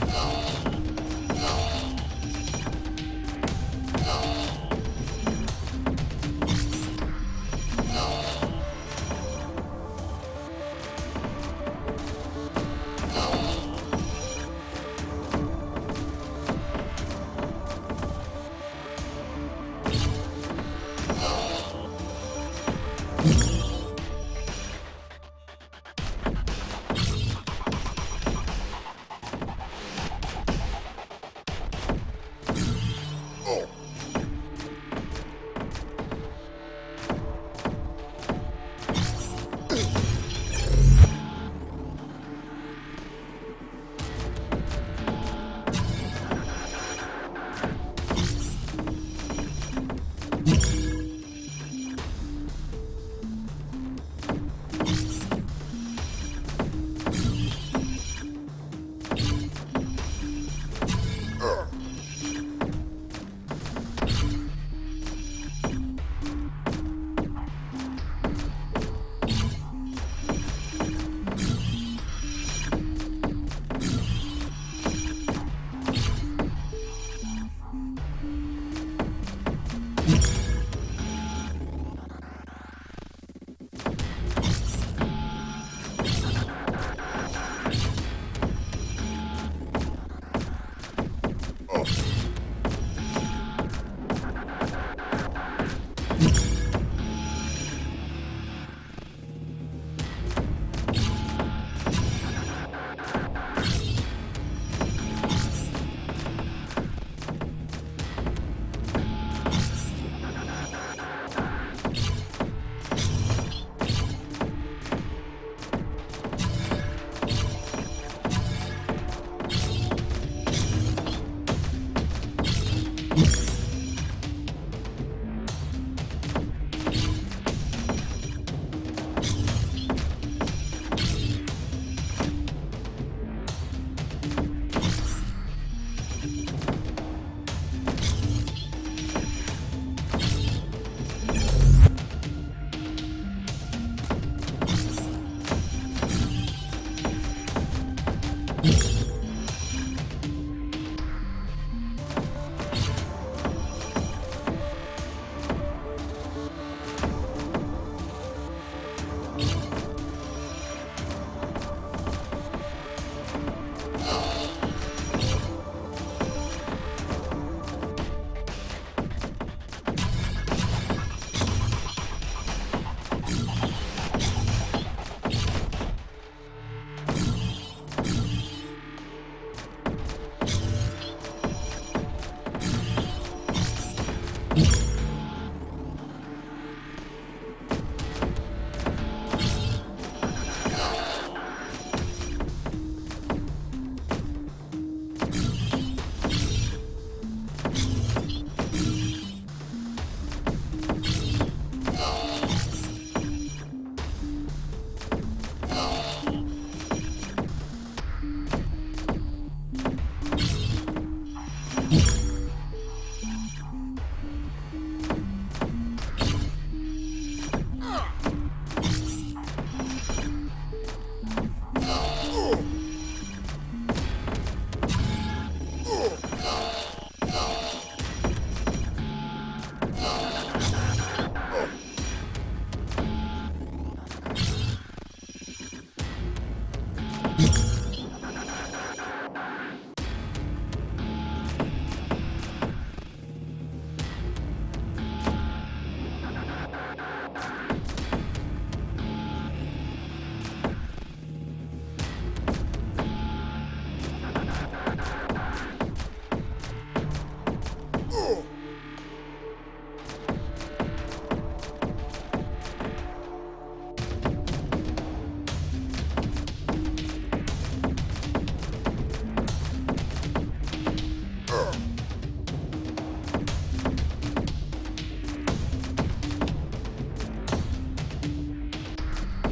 No. No.